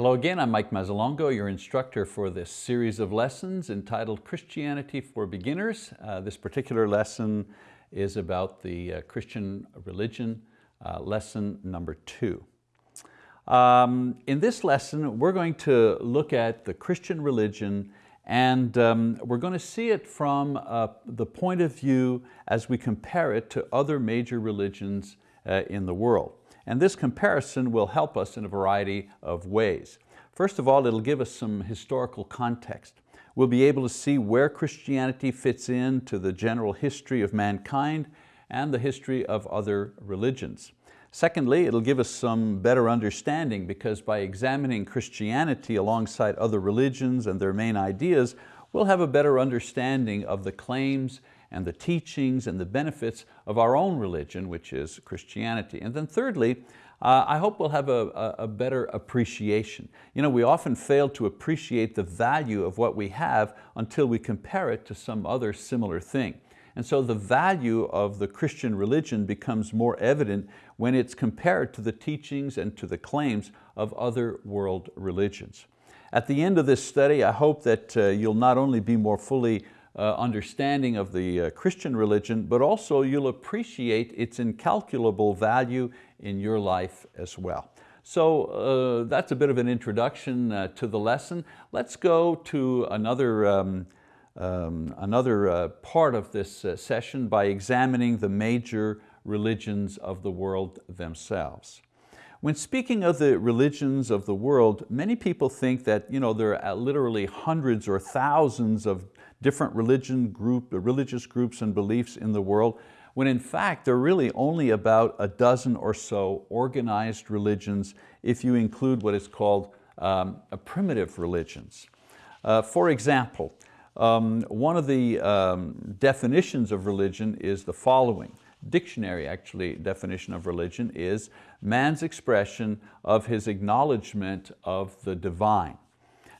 Hello again, I'm Mike Mazzalongo, your instructor for this series of lessons entitled Christianity for Beginners. Uh, this particular lesson is about the uh, Christian religion, uh, lesson number two. Um, in this lesson, we're going to look at the Christian religion and um, we're going to see it from uh, the point of view as we compare it to other major religions uh, in the world. And this comparison will help us in a variety of ways. First of all, it'll give us some historical context. We'll be able to see where Christianity fits into the general history of mankind and the history of other religions. Secondly, it'll give us some better understanding because by examining Christianity alongside other religions and their main ideas, we'll have a better understanding of the claims and the teachings and the benefits of our own religion, which is Christianity. And then thirdly, uh, I hope we'll have a, a, better appreciation. You know, we often fail to appreciate the value of what we have until we compare it to some other similar thing. And so the value of the Christian religion becomes more evident when it's compared to the teachings and to the claims of other world religions. At the end of this study, I hope that uh, you'll not only be more fully uh, understanding of the uh, Christian religion, but also you'll appreciate its incalculable value in your life as well. So uh, that's a bit of an introduction uh, to the lesson. Let's go to another, um, um, another uh, part of this uh, session by examining the major religions of the world themselves. When speaking of the religions of the world, many people think that you know, there are literally hundreds or thousands of different religion group, religious groups and beliefs in the world, when in fact there are really only about a dozen or so organized religions if you include what is called um, primitive religions. Uh, for example, um, one of the um, definitions of religion is the following. Dictionary actually definition of religion is man's expression of his acknowledgement of the divine.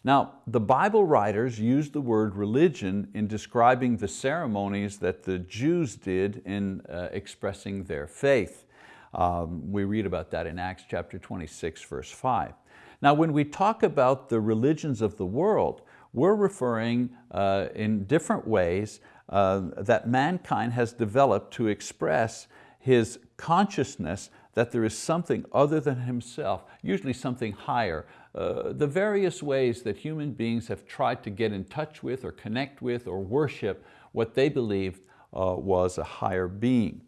Now, the Bible writers used the word religion in describing the ceremonies that the Jews did in uh, expressing their faith. Um, we read about that in Acts chapter 26, verse 5. Now, when we talk about the religions of the world, we're referring uh, in different ways uh, that mankind has developed to express his consciousness that there is something other than himself, usually something higher, uh, the various ways that human beings have tried to get in touch with or connect with or worship what they believed uh, was a higher being.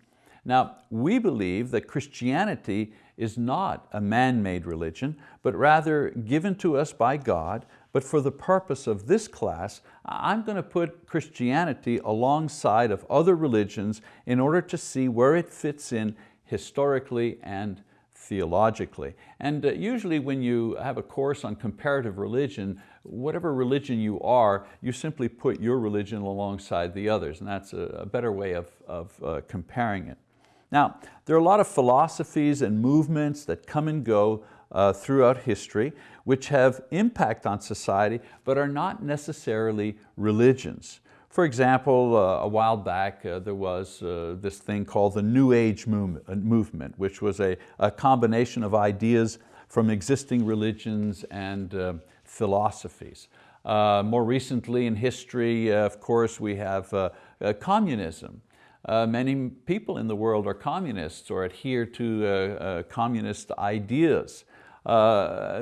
Now, we believe that Christianity is not a man-made religion, but rather given to us by God, but for the purpose of this class, I'm going to put Christianity alongside of other religions in order to see where it fits in historically and theologically. And uh, usually when you have a course on comparative religion, whatever religion you are, you simply put your religion alongside the others, and that's a, a better way of, of uh, comparing it. Now, there are a lot of philosophies and movements that come and go uh, throughout history, which have impact on society, but are not necessarily religions. For example, uh, a while back uh, there was uh, this thing called the New Age uh, movement, which was a, a combination of ideas from existing religions and uh, philosophies. Uh, more recently in history, of course, we have communism. many people in the world are communists or adhere to communist ideas.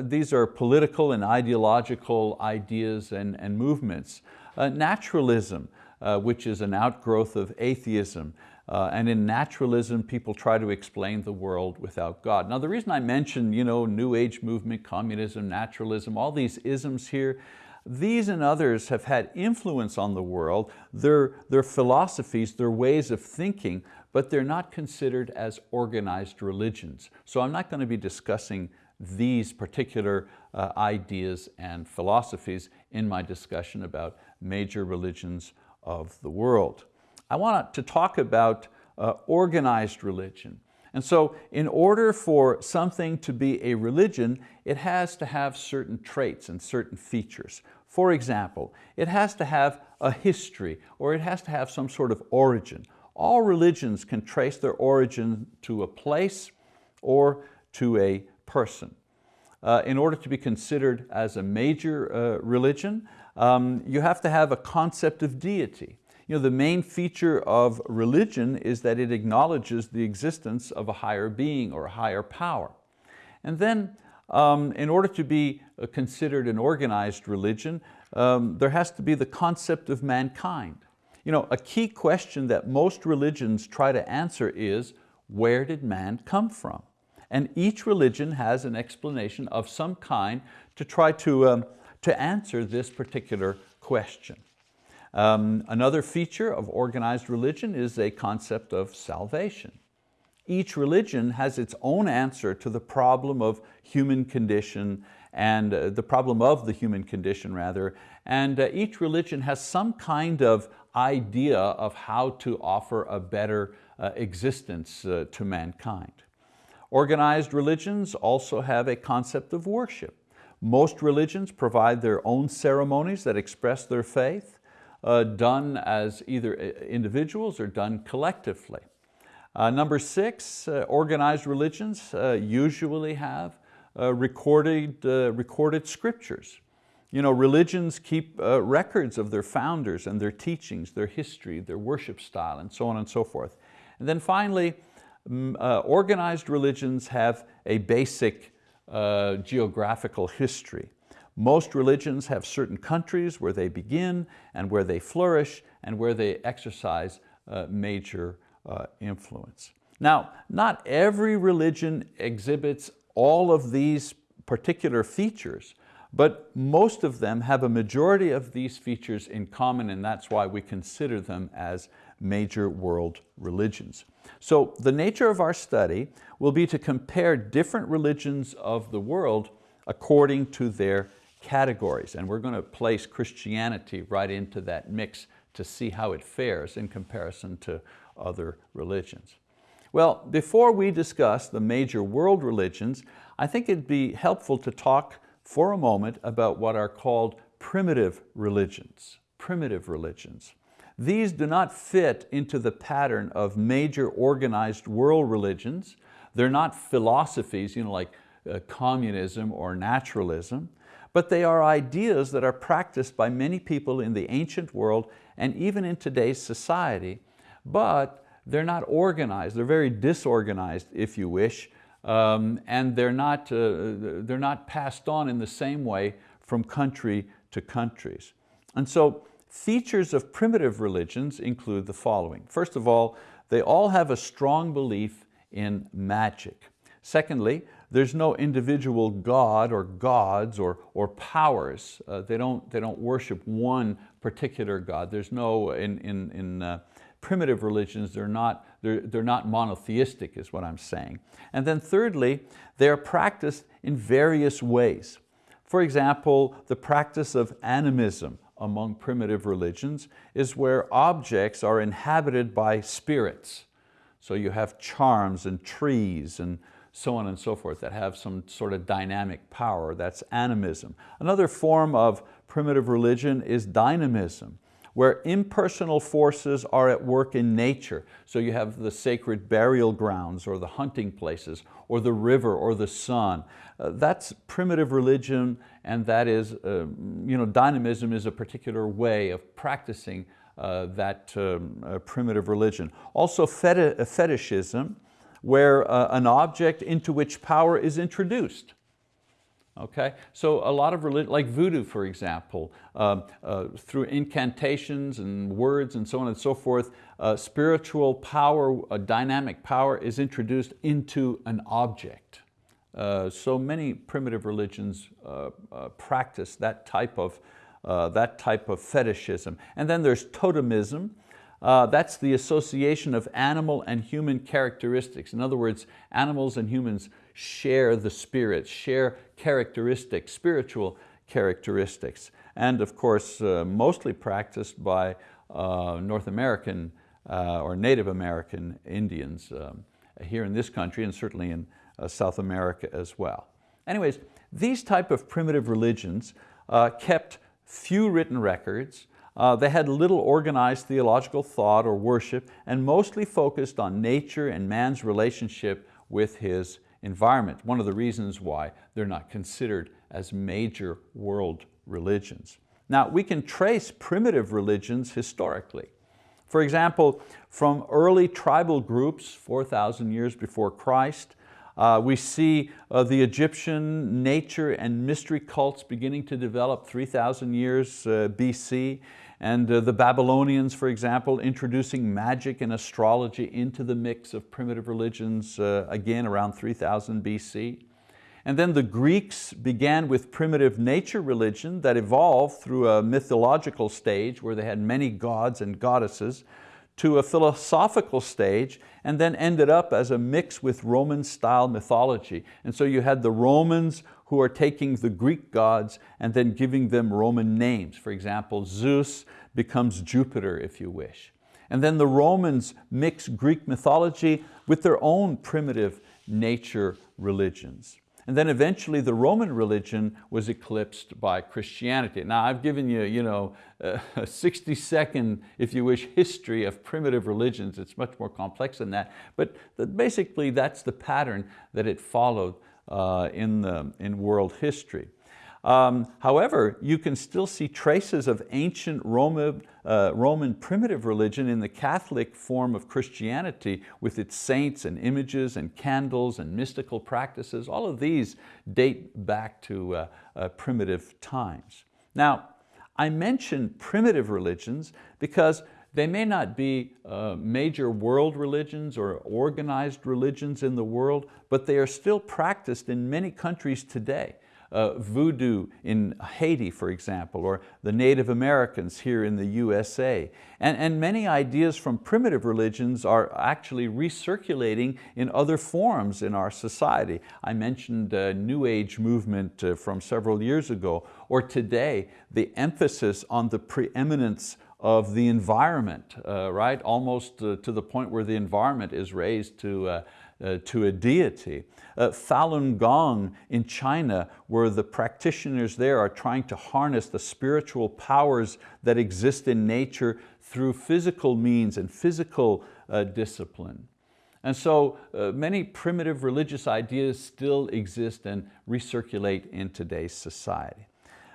these are political and ideological ideas and, and movements. Uh, naturalism, uh, which is an outgrowth of atheism. Uh, and in naturalism, people try to explain the world without God. Now the reason I mention you know, New Age movement, communism, naturalism, all these isms here, these and others have had influence on the world, their, their philosophies, their ways of thinking, but they're not considered as organized religions. So I'm not going to be discussing these particular uh, ideas and philosophies in my discussion about major religions of the world. I want to talk about uh, organized religion. And so in order for something to be a religion, it has to have certain traits and certain features. For example, it has to have a history or it has to have some sort of origin. All religions can trace their origin to a place or to a person. uh, in order to be considered as a major uh, religion, um, you have to have a concept of deity. You know, the main feature of religion is that it acknowledges the existence of a higher being or a higher power. And then um, in order to be uh, considered an organized religion, um, there has to be the concept of mankind. You know, a key question that most religions try to answer is, where did man come from? And each religion has an explanation of some kind to try to, um, to answer this particular question. Um, another feature of organized religion is a concept of salvation. Each religion has its own answer to the problem of human condition and uh, the problem of the human condition rather, and uh, each religion has some kind of idea of how to offer a better uh, existence uh, to mankind. Organized religions also have a concept of worship. Most religions provide their own ceremonies that express their faith, uh, done as either uh, individuals or done collectively. Uh, number six, uh, organized religions uh, usually have uh, recorded, recorded scriptures. You know, religions keep records of their founders and their teachings, their history, their worship style, and so on and so forth. And then finally, organized religions have a basic geographical history. Most religions have certain countries where they begin and where they flourish and where they exercise uh, major uh, influence. Now, not every religion exhibits all of these particular features, but most of them have a majority of these features in common and that's why we consider them as major world religions. So the nature of our study will be to compare different religions of the world according to their categories. And we're going to place Christianity right into that mix to see how it fares in comparison to other religions. Well, before we discuss the major world religions, I think it'd be helpful to talk for a moment about what are called primitive religions. Primitive religions. These do not fit into the pattern of major organized world religions. They're not philosophies you know, like uh, communism or naturalism, but they are ideas that are practiced by many people in the ancient world and even in today's society, but they're not organized, they're very disorganized if you wish, um, and they're not, uh, they're not passed on in the same way from country to countries. And so features of primitive religions include the following. First of all, they all have a strong belief in magic. Secondly, there's no individual god or gods or, or powers. Uh, they, don't, they don't worship one particular god. There's no, in, in, in uh, primitive religions, they're not, they're, they're not monotheistic is what I'm saying. And then thirdly, they are practiced in various ways. For example, the practice of animism among primitive religions is where objects are inhabited by spirits. So you have charms and trees and so on and so forth that have some sort of dynamic power, that's animism. Another form of primitive religion is dynamism where impersonal forces are at work in nature. So you have the sacred burial grounds or the hunting places or the river or the sun. Uh, that's primitive religion and that is, uh, you know, dynamism is a particular way of practicing uh, that um, uh, primitive religion. Also feti fetishism, where uh, an object into which power is introduced. Okay? So a lot of religion, like voodoo for example, um, uh, through incantations and words and so on and so forth, uh, spiritual power, a dynamic power is introduced into an object. Uh, so many primitive religions uh, uh, practice that type, of, uh, that type of fetishism. And then there's totemism, uh, that's the association of animal and human characteristics. In other words, animals and humans share the spirit, share characteristics, spiritual characteristics. And of course, uh, mostly practiced by uh, North American uh, or Native American Indians um, here in this country and certainly in uh, South America as well. Anyways, these type of primitive religions uh, kept few written records, uh, they had little organized theological thought or worship and mostly focused on nature and man's relationship with his environment. One of the reasons why they're not considered as major world religions. Now, we can trace primitive religions historically. For example, from early tribal groups 4,000 years before Christ, uh, we see uh, the Egyptian nature and mystery cults beginning to develop 3,000 years uh, BC, and uh, the Babylonians, for example, introducing magic and astrology into the mix of primitive religions, uh, again around 3000 BC. And then the Greeks began with primitive nature religion that evolved through a mythological stage where they had many gods and goddesses to a philosophical stage and then ended up as a mix with Roman style mythology. And so you had the Romans who are taking the Greek gods and then giving them Roman names. For example, Zeus becomes Jupiter if you wish. And then the Romans mix Greek mythology with their own primitive nature religions. And then eventually the Roman religion was eclipsed by Christianity. Now I've given you, you know, a 60 second, if you wish, history of primitive religions. It's much more complex than that. But basically that's the pattern that it followed in, the, in world history. Um, however, you can still see traces of ancient Roman, uh, Roman primitive religion in the Catholic form of Christianity with its saints and images and candles and mystical practices. All of these date back to uh, uh, primitive times. Now, I mention primitive religions because they may not be uh, major world religions or organized religions in the world, but they are still practiced in many countries today uh, voodoo in Haiti, for example, or the Native Americans here in the USA. And, and many ideas from primitive religions are actually recirculating in other forms in our society. I mentioned a New Age movement uh, from several years ago, or today, the emphasis on the preeminence of the environment, uh, right? Almost uh, to the point where the environment is raised to, uh, uh, to a deity. Uh, Falun Gong in China, where the practitioners there are trying to harness the spiritual powers that exist in nature through physical means and physical discipline. And so uh, many primitive religious ideas still exist and recirculate in today's society.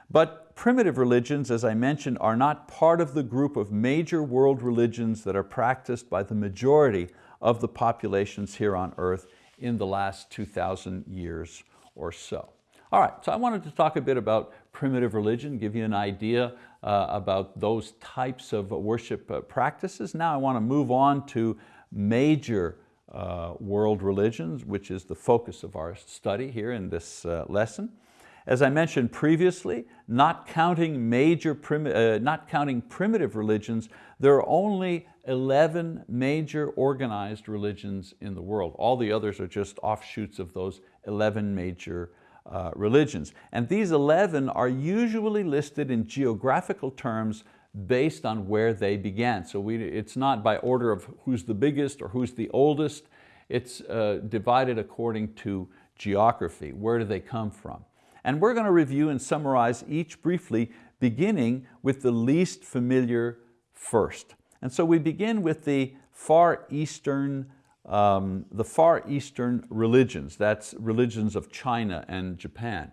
But primitive religions, as I mentioned, are not part of the group of major world religions that are practiced by the majority of the populations here on earth in the last 2,000 years or so. All right, so I wanted to talk a bit about primitive religion, give you an idea uh, about those types of worship uh, practices. Now I want to move on to major uh, world religions, which is the focus of our study here in this uh, lesson. As I mentioned previously, not counting, major uh, not counting primitive religions, there are only 11 major organized religions in the world. All the others are just offshoots of those 11 major uh, religions. And these 11 are usually listed in geographical terms based on where they began. So we, it's not by order of who's the biggest or who's the oldest. It's uh, divided according to geography. Where do they come from? And we're going to review and summarize each briefly, beginning with the least familiar first. And so we begin with the Far Eastern, um, the Far Eastern religions. That's religions of China and Japan.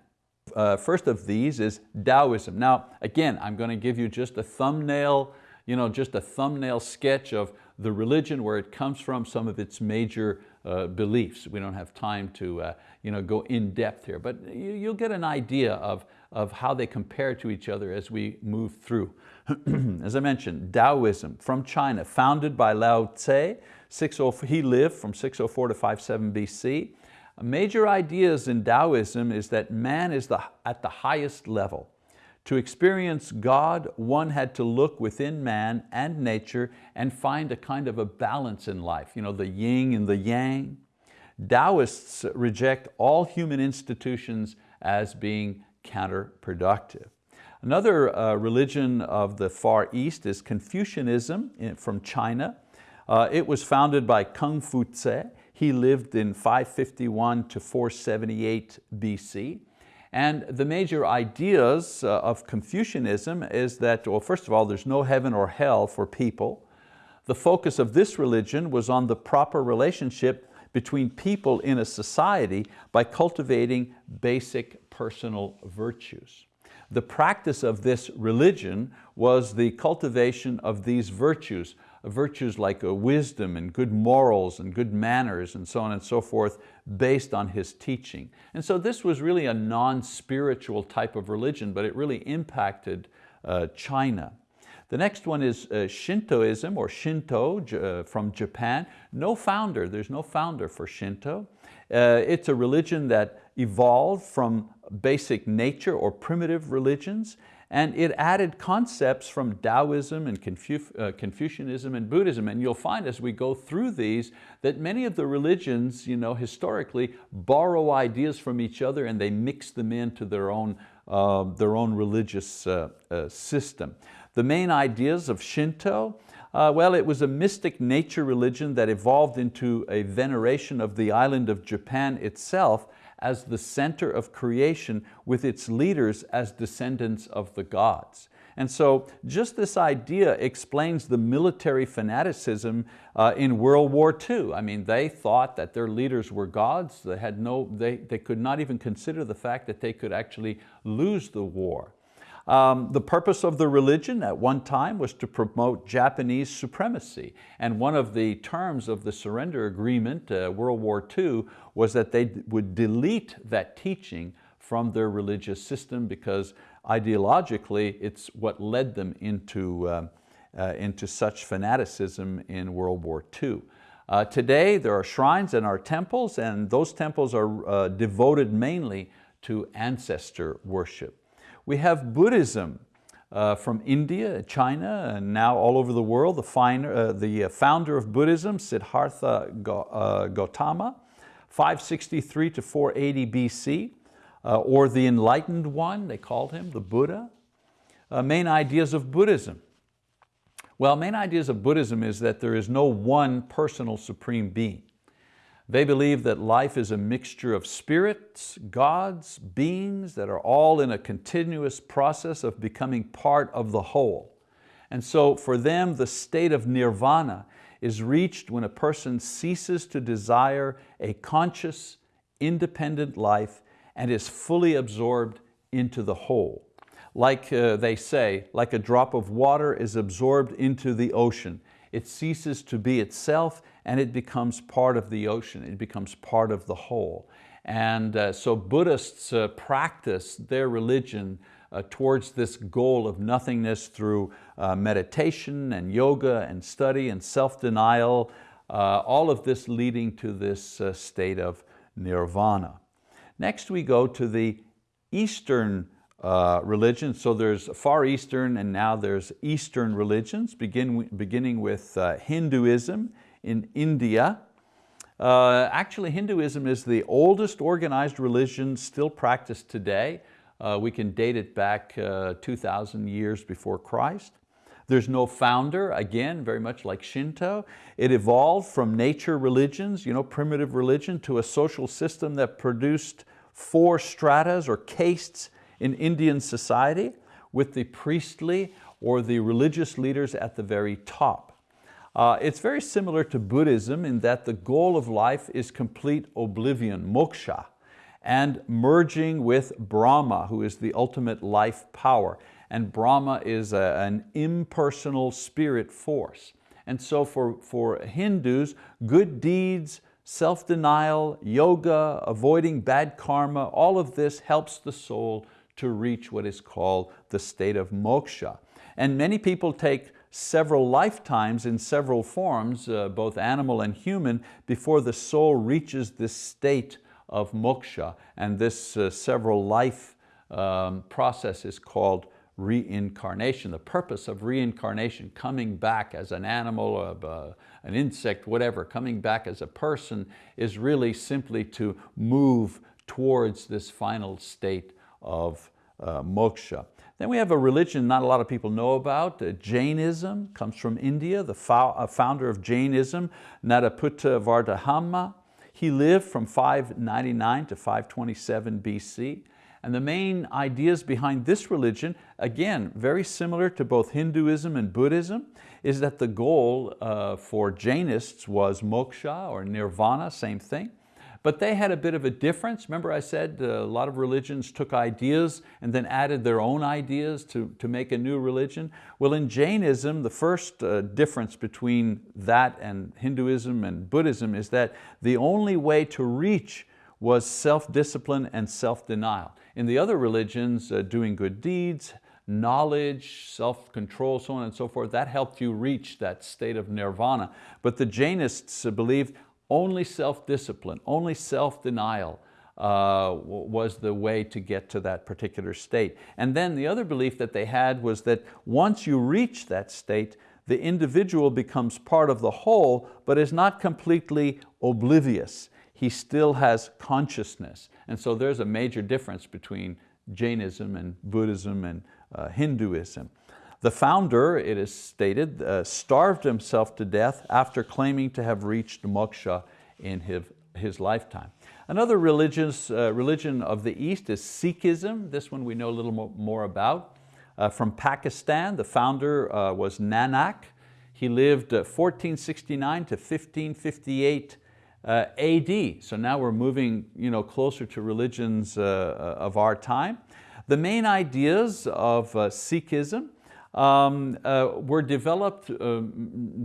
Uh, first of these is Taoism. Now, again, I'm going to give you just a thumbnail, you know, just a thumbnail sketch of the religion, where it comes from, some of its major uh, beliefs. We don't have time to uh, you know, go in depth here, but you, you'll get an idea of, of how they compare to each other as we move through. As I mentioned, Taoism from China, founded by Lao Tse, 60, he lived from 604 to 57 BC. Major ideas in Taoism is that man is the, at the highest level. To experience God, one had to look within man and nature and find a kind of a balance in life, you know, the yin and the yang. Taoists reject all human institutions as being counterproductive. Another uh, religion of the Far East is Confucianism in, from China. Uh, it was founded by Kung Fu Tse. He lived in 551 to 478 BC. And the major ideas uh, of Confucianism is that, well, first of all, there's no heaven or hell for people. The focus of this religion was on the proper relationship between people in a society by cultivating basic personal virtues. The practice of this religion was the cultivation of these virtues, virtues like uh, wisdom and good morals and good manners and so on and so forth based on his teaching. And so this was really a non-spiritual type of religion, but it really impacted uh, China. The next one is uh, Shintoism or Shinto from Japan. No founder, there's no founder for Shinto. It's a religion that evolved from basic nature or primitive religions and it added concepts from Taoism and Confu uh, Confucianism and Buddhism. And you'll find as we go through these that many of the religions you know, historically borrow ideas from each other and they mix them into their own, uh, their own religious uh, uh system. The main ideas of Shinto, uh, well, it was a mystic nature religion that evolved into a veneration of the island of Japan itself as the center of creation with its leaders as descendants of the gods. And so just this idea explains the military fanaticism uh, in World War II. I mean, they thought that their leaders were gods. They, had no, they, they could not even consider the fact that they could actually lose the war. Um, the purpose of the religion at one time was to promote Japanese supremacy. And one of the terms of the surrender agreement, uh, World War II, was that they would delete that teaching from their religious system because ideologically it's what led them into, uh, uh, into such fanaticism in World War II. Uh, today there are shrines in our temples and those temples are uh, devoted mainly to ancestor worship. We have Buddhism uh, from India, China, and now all over the world. The, fine, uh, the uh, founder of Buddhism, Siddhartha uh, Gautama, 563 to 480 BC, uh, or the enlightened one, they called him, the Buddha. Main ideas of Buddhism. Well, main ideas of Buddhism is that there is no one personal supreme being. They believe that life is a mixture of spirits, gods, beings that are all in a continuous process of becoming part of the whole. And so for them, the state of nirvana is reached when a person ceases to desire a conscious, independent life and is fully absorbed into the whole. Like uh, they say, like a drop of water is absorbed into the ocean. It ceases to be itself and it becomes part of the ocean, it becomes part of the whole. And uh, so Buddhists uh, practice their religion uh, towards this goal of nothingness through uh, meditation and yoga and study and self-denial, uh, all of this leading to this uh, state of nirvana. Next we go to the Eastern uh, religions. So there's Far Eastern and now there's Eastern religions, begin, beginning with uh, Hinduism in India. Uh, actually, Hinduism is the oldest organized religion still practiced today. Uh, we can date it back uh, 2,000 years before Christ. There's no founder, again, very much like Shinto. It evolved from nature religions, you know, primitive religion, to a social system that produced four stratas or castes in Indian society with the priestly or the religious leaders at the very top. Uh, it's very similar to Buddhism in that the goal of life is complete oblivion, moksha, and merging with Brahma, who is the ultimate life power. And Brahma is a, an impersonal spirit force. And so for, for Hindus, good deeds, self-denial, yoga, avoiding bad karma, all of this helps the soul to reach what is called the state of moksha. And many people take several lifetimes in several forms, uh, both animal and human, before the soul reaches this state of moksha. And this uh, several life um, process is called reincarnation. The purpose of reincarnation, coming back as an animal, uh, an insect, whatever, coming back as a person is really simply to move towards this final state of uh, moksha. Then we have a religion not a lot of people know about, uh, Jainism, comes from India, the uh, founder of Jainism, Nataputta Vardhama. He lived from 599 to 527 BC. And the main ideas behind this religion, again, very similar to both Hinduism and Buddhism, is that the goal uh, for Jainists was moksha or nirvana, same thing. But they had a bit of a difference. Remember I said uh, a lot of religions took ideas and then added their own ideas to, to make a new religion. Well, in Jainism, the first uh, difference between that and Hinduism and Buddhism is that the only way to reach was self-discipline and self-denial. In the other religions, uh, doing good deeds, knowledge, self-control, so on and so forth, that helped you reach that state of nirvana. But the Jainists believed only self-discipline, only self-denial uh, was the way to get to that particular state. And then the other belief that they had was that once you reach that state, the individual becomes part of the whole, but is not completely oblivious. He still has consciousness. And so there's a major difference between Jainism and Buddhism and uh, Hinduism. The founder, it is stated, uh, starved himself to death after claiming to have reached moksha in his, his lifetime. Another religious, uh, religion of the East is Sikhism. This one we know a little more about. Uh, from Pakistan, the founder uh, was Nanak. He lived 1469 uh, to 1558 uh, AD. So now we're moving you know, closer to religions of our time. The main ideas of Sikhism um, uh, were developed uh,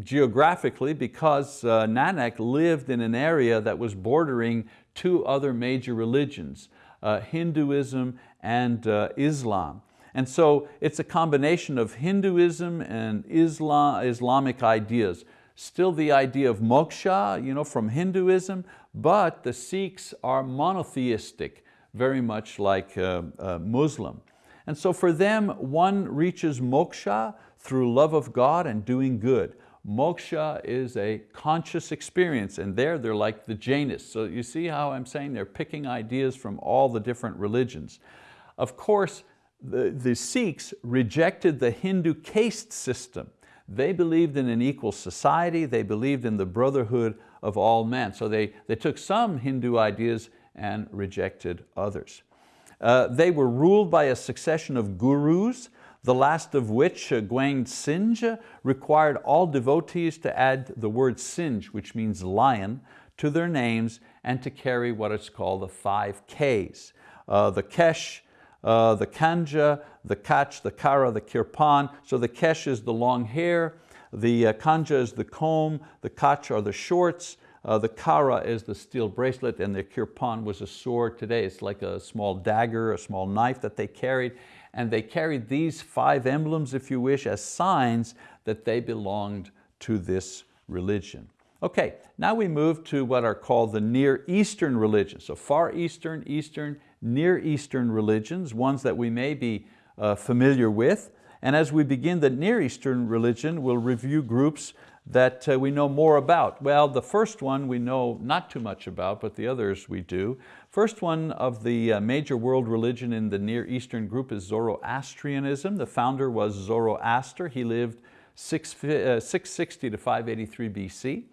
geographically because uh, Nanak lived in an area that was bordering two other major religions, uh, Hinduism and uh, Islam. And so it's a combination of Hinduism and Islam, Islamic ideas. Still the idea of moksha you know, from Hinduism, but the Sikhs are monotheistic, very much like uh, Muslim. And so for them, one reaches moksha through love of God and doing good. Moksha is a conscious experience and there they're like the Jainists. So you see how I'm saying they're picking ideas from all the different religions. Of course, the, the Sikhs rejected the Hindu caste system. They believed in an equal society, they believed in the brotherhood of all men. So they, they took some Hindu ideas and rejected others. Uh, they were ruled by a succession of gurus, the last of which, uh, Gwang Singh, required all devotees to add the word Singh, which means lion, to their names and to carry what is called the five Ks. Uh, the Kesh, uh, the Kangha, the Kach, the Kara, the Kirpan. So the Kesh is the long hair, the uh, Kangha is the comb, the Kach are the shorts, uh, the kara is the steel bracelet and the kirpan was a sword. Today it's like a small dagger, a small knife that they carried. And they carried these five emblems, if you wish, as signs that they belonged to this religion. Okay, now we move to what are called the Near Eastern religions. So Far Eastern, Eastern, Near Eastern religions, ones that we may be uh, familiar with. And as we begin the Near Eastern religion, we'll review groups that uh, we know more about? Well, the first one we know not too much about, but the others we do. First one of the uh, major world religion in the Near Eastern group is Zoroastrianism. The founder was Zoroaster. He lived 6, uh, 660 to 583 BC.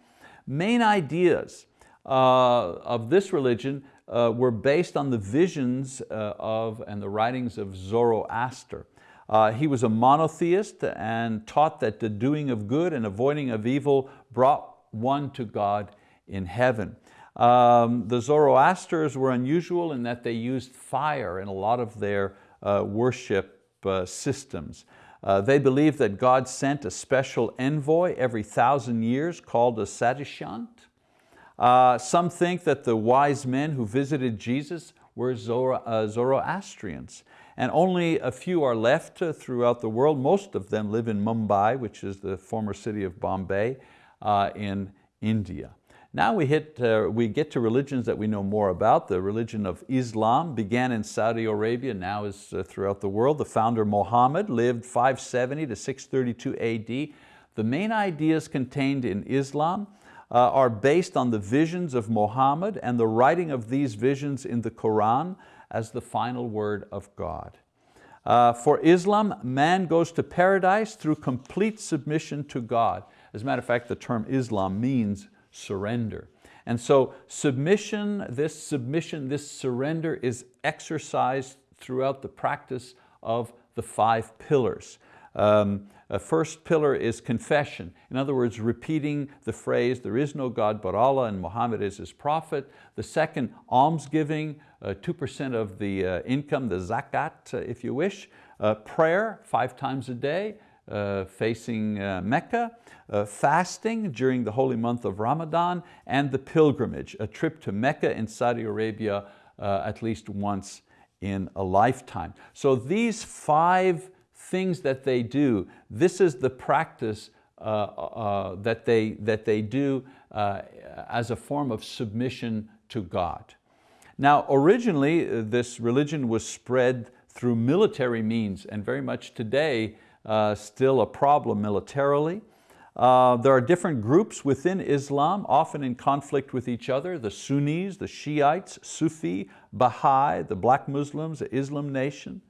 Main ideas of this religion were based on the visions of and the writings of Zoroaster. Uh, he was a monotheist and taught that the doing of good and avoiding of evil brought one to God in heaven. Um, the Zoroasters were unusual in that they used fire in a lot of their uh, worship uh, systems. Uh, they believed that God sent a special envoy every thousand years called a Saoshyant. Uh, some think that the wise men who visited Jesus were Zoro uh, Zoroastrians and only a few are left uh, throughout the world. Most of them live in Mumbai, which is the former city of Bombay uh, in India. Now we, hit, uh, we get to religions that we know more about. The religion of Islam began in Saudi Arabia, now is uh, throughout the world. The founder Muhammad lived 570 to 632 AD. The main ideas contained in Islam uh, are based on the visions of Muhammad and the writing of these visions in the Quran as the final word of God. Uh, for Islam, man goes to paradise through complete submission to God. As a matter of fact, the term Islam means surrender. And so submission, this submission, this surrender is exercised throughout the practice of the five pillars. Um, a first pillar is confession. In other words, repeating the phrase, there is no God but Allah and Muhammad is his prophet. The second, almsgiving, 2% uh, of the uh, income, the zakat, uh, if you wish. Uh, prayer, five times a day, uh, facing uh, Mecca. fasting during the holy month of Ramadan, and the pilgrimage, a trip to Mecca in Saudi Arabia at least once in a lifetime. So these five things that they do, this is the practice uh, uh, that, they, that they do uh, as a form of submission to God. Now originally uh, this religion was spread through military means and very much today uh, still a problem militarily. Uh, there are different groups within Islam, often in conflict with each other, the Sunnis, the Shiites, Sufi, Baha'i, the black Muslims, the Islam nation.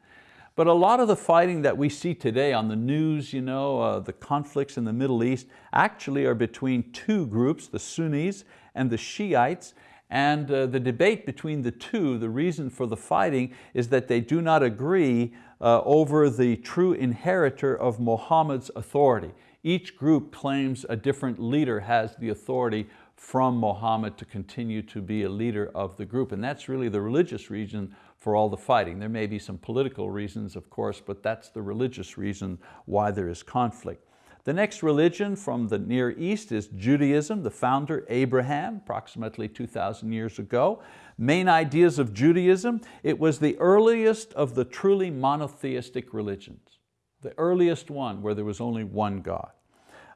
But a lot of the fighting that we see today on the news, you know, uh, the conflicts in the Middle East, actually are between two groups, the Sunnis and the Shiites, and uh, the debate between the two, the reason for the fighting is that they do not agree uh, over the true inheritor of Muhammad's authority. Each group claims a different leader has the authority from Muhammad to continue to be a leader of the group. And that's really the religious reason for all the fighting. There may be some political reasons, of course, but that's the religious reason why there is conflict. The next religion from the Near East is Judaism, the founder Abraham, approximately 2,000 years ago. Main ideas of Judaism, it was the earliest of the truly monotheistic religions, the earliest one where there was only one God.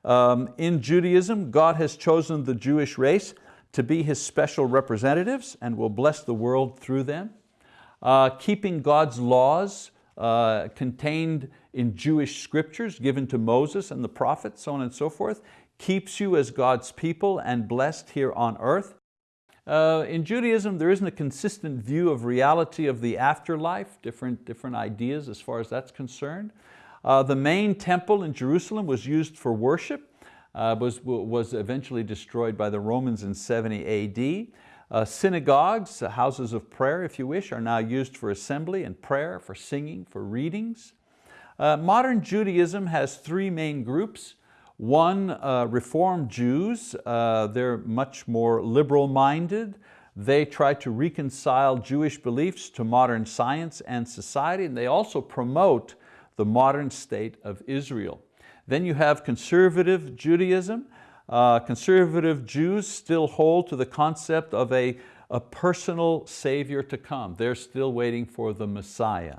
Um, in Judaism, God has chosen the Jewish race to be His special representatives and will bless the world through them. Uh, keeping God's laws uh, contained in Jewish scriptures given to Moses and the prophets, so on and so forth, keeps you as God's people and blessed here on earth. Uh, in Judaism, there isn't a consistent view of reality of the afterlife, different, different ideas as far as that's concerned. Uh, the main temple in Jerusalem was used for worship, uh, was, was eventually destroyed by the Romans in 70 AD. Uh, synagogues, uh, houses of prayer if you wish, are now used for assembly and prayer, for singing, for readings. Uh, modern Judaism has three main groups. One, uh, Reformed Jews, uh, they're much more liberal-minded. They try to reconcile Jewish beliefs to modern science and society, and they also promote the modern state of Israel. Then you have conservative Judaism, uh, conservative Jews still hold to the concept of a, a personal savior to come. They're still waiting for the Messiah.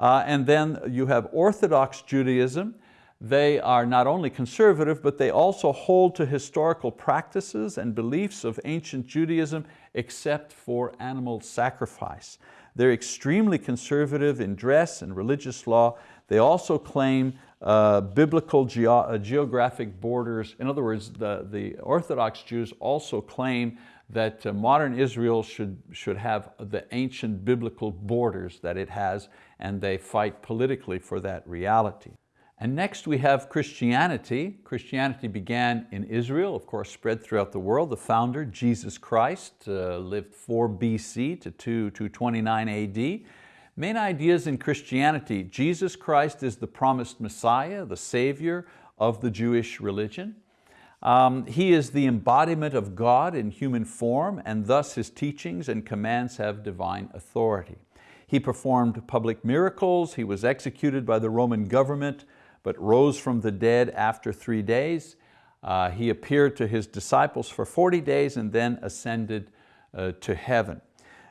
Uh, and then you have Orthodox Judaism. They are not only conservative, but they also hold to historical practices and beliefs of ancient Judaism except for animal sacrifice. They're extremely conservative in dress and religious law. They also claim uh, biblical ge uh, geographic borders. In other words, the, the Orthodox Jews also claim that uh, modern Israel should, should have the ancient biblical borders that it has, and they fight politically for that reality. And next we have Christianity. Christianity began in Israel, of course spread throughout the world. The founder, Jesus Christ, uh, lived 4 BC to 2, 229 AD. Main ideas in Christianity, Jesus Christ is the promised Messiah, the Savior of the Jewish religion. Um, he is the embodiment of God in human form and thus His teachings and commands have divine authority. He performed public miracles, he was executed by the Roman government, but rose from the dead after three days. Uh, he appeared to His disciples for 40 days and then ascended uh, to heaven.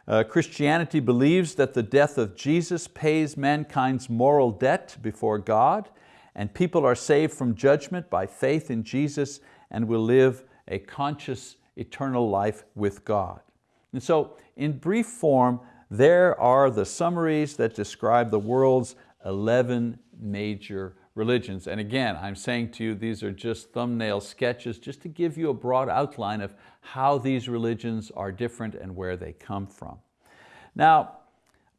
Uh, Christianity believes that the death of Jesus pays mankind's moral debt before God and people are saved from judgment by faith in Jesus and will live a conscious eternal life with God. And so in brief form, there are the summaries that describe the world's 11 major religions. And again, I'm saying to you, these are just thumbnail sketches just to give you a broad outline of how these religions are different and where they come from. Now,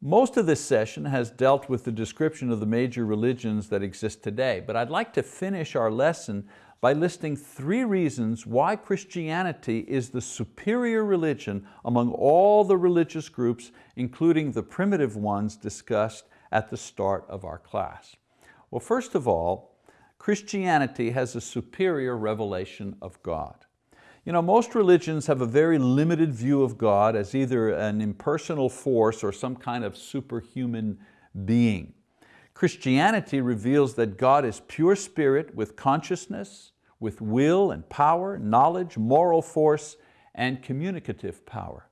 most of this session has dealt with the description of the major religions that exist today, but I'd like to finish our lesson by listing three reasons why Christianity is the superior religion among all the religious groups, including the primitive ones discussed at the start of our class. Well, first of all, Christianity has a superior revelation of God. You know, most religions have a very limited view of God as either an impersonal force or some kind of superhuman being. Christianity reveals that God is pure spirit with consciousness, with will and power, knowledge, moral force, and communicative power.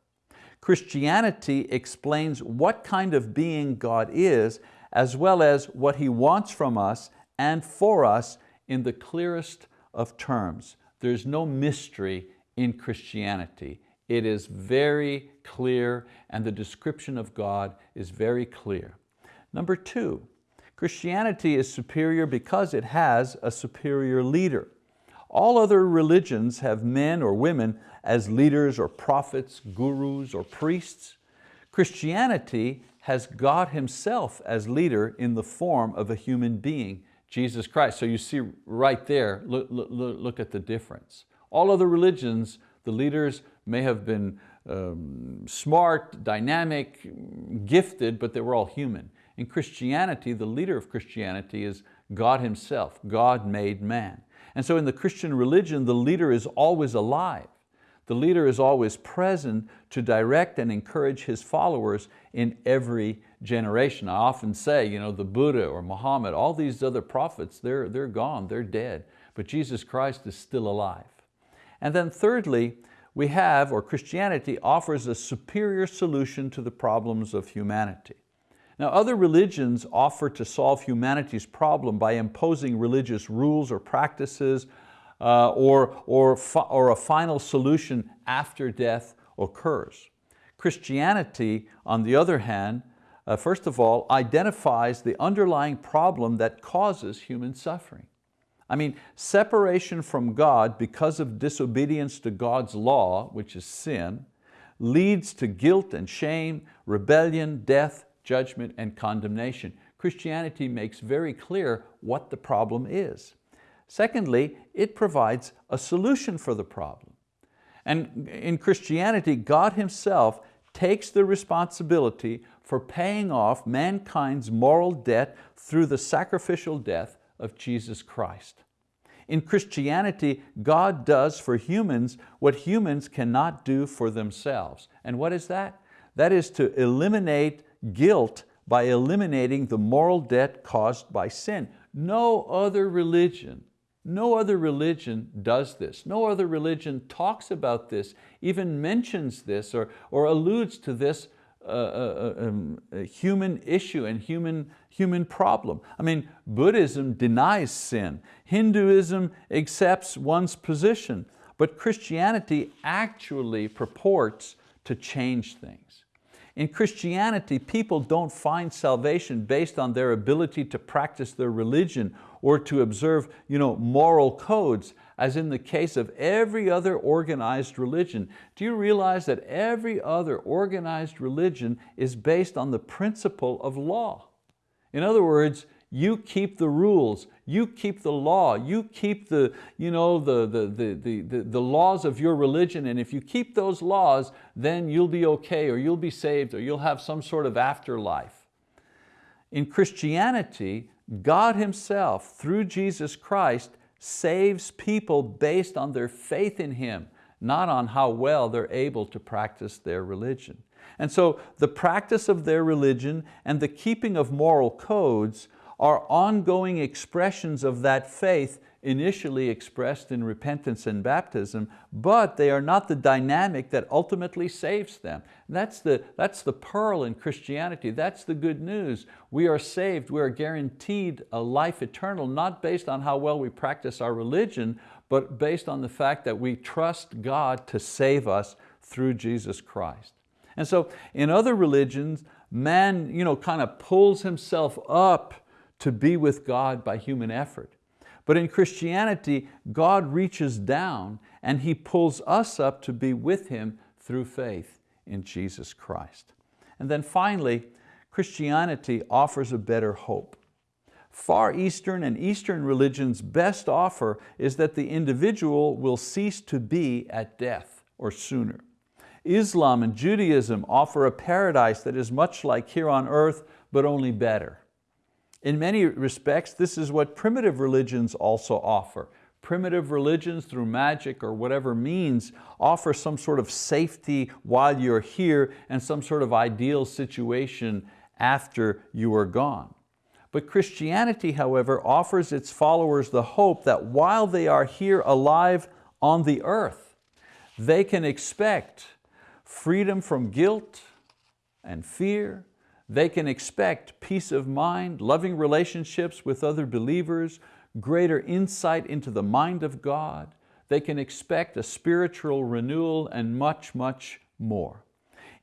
Christianity explains what kind of being God is, as well as what He wants from us and for us in the clearest of terms. There's no mystery in Christianity. It is very clear and the description of God is very clear. Number two, Christianity is superior because it has a superior leader. All other religions have men or women as leaders or prophets, gurus or priests. Christianity has God Himself as leader in the form of a human being, Jesus Christ. So you see right there, look, look, look at the difference. All other religions, the leaders may have been um, smart, dynamic, gifted, but they were all human. In Christianity, the leader of Christianity is God Himself, God made man. And so in the Christian religion, the leader is always alive. The leader is always present to direct and encourage his followers in every generation. I often say, you know, the Buddha or Muhammad, all these other prophets, they're, they're gone, they're dead, but Jesus Christ is still alive. And then thirdly, we have, or Christianity offers a superior solution to the problems of humanity. Now other religions offer to solve humanity's problem by imposing religious rules or practices uh, or, or, or a final solution after death occurs. Christianity, on the other hand, uh, first of all, identifies the underlying problem that causes human suffering. I mean, separation from God because of disobedience to God's law, which is sin, leads to guilt and shame, rebellion, death, judgment, and condemnation. Christianity makes very clear what the problem is. Secondly, it provides a solution for the problem. And in Christianity, God Himself takes the responsibility for paying off mankind's moral debt through the sacrificial death of Jesus Christ. In Christianity, God does for humans what humans cannot do for themselves. And what is that? That is to eliminate guilt by eliminating the moral debt caused by sin. No other religion no other religion does this. No other religion talks about this, even mentions this or, or alludes to this uh, uh, uh um, human issue and human, human problem. I mean, Buddhism denies sin. Hinduism accepts one's position. But Christianity actually purports to change things. In Christianity, people don't find salvation based on their ability to practice their religion or to observe you know, moral codes, as in the case of every other organized religion. Do you realize that every other organized religion is based on the principle of law? In other words, you keep the rules, you keep the law, you keep the, you know, the, the, the, the, the, laws of your religion, and if you keep those laws, then you'll be okay, or you'll be saved, or you'll have some sort of afterlife. In Christianity, God Himself, through Jesus Christ, saves people based on their faith in Him, not on how well they're able to practice their religion. And so the practice of their religion and the keeping of moral codes are ongoing expressions of that faith initially expressed in repentance and baptism, but they are not the dynamic that ultimately saves them. That's the, that's the pearl in Christianity. That's the good news. We are saved, we are guaranteed a life eternal, not based on how well we practice our religion, but based on the fact that we trust God to save us through Jesus Christ. And so in other religions, man you know, kind of pulls himself up to be with God by human effort. But in Christianity, God reaches down and He pulls us up to be with Him through faith in Jesus Christ. And then finally, Christianity offers a better hope. Far Eastern and Eastern religions' best offer is that the individual will cease to be at death or sooner. Islam and Judaism offer a paradise that is much like here on earth, but only better. In many respects, this is what primitive religions also offer. Primitive religions through magic or whatever means offer some sort of safety while you're here and some sort of ideal situation after you are gone. But Christianity, however, offers its followers the hope that while they are here alive on the earth, they can expect freedom from guilt and fear. They can expect peace of mind, loving relationships with other believers, greater insight into the mind of God. They can expect a spiritual renewal and much, much more.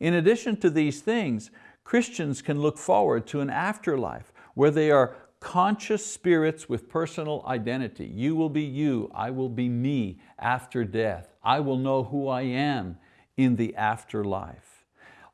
In addition to these things, Christians can look forward to an afterlife where they are conscious spirits with personal identity. You will be you, I will be me after death. I will know who I am in the afterlife.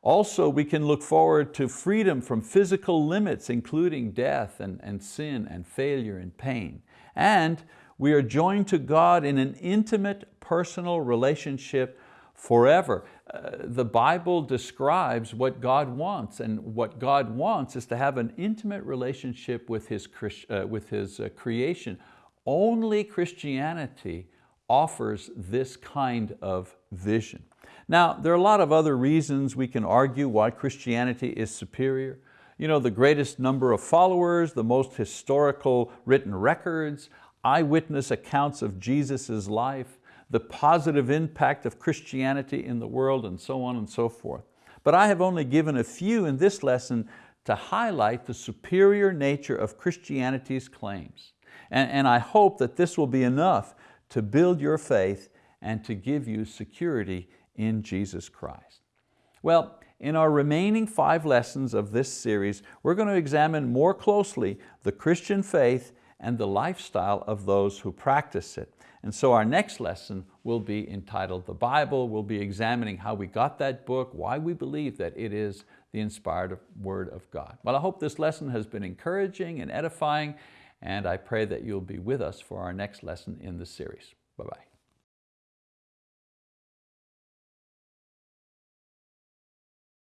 Also, we can look forward to freedom from physical limits, including death and, and sin and failure and pain. And we are joined to God in an intimate personal relationship forever. Uh, the Bible describes what God wants and what God wants is to have an intimate relationship with His, uh, with his uh, creation. Only Christianity offers this kind of vision. Now, there are a lot of other reasons we can argue why Christianity is superior. You know, the greatest number of followers, the most historical written records, eyewitness accounts of Jesus' life, the positive impact of Christianity in the world and so on and so forth. But I have only given a few in this lesson to highlight the superior nature of Christianity's claims. And, and I hope that this will be enough to build your faith and to give you security in Jesus Christ. Well, in our remaining five lessons of this series, we're going to examine more closely the Christian faith and the lifestyle of those who practice it. And so our next lesson will be entitled The Bible. We'll be examining how we got that book, why we believe that it is the inspired word of God. Well, I hope this lesson has been encouraging and edifying, and I pray that you'll be with us for our next lesson in the series. Bye-bye.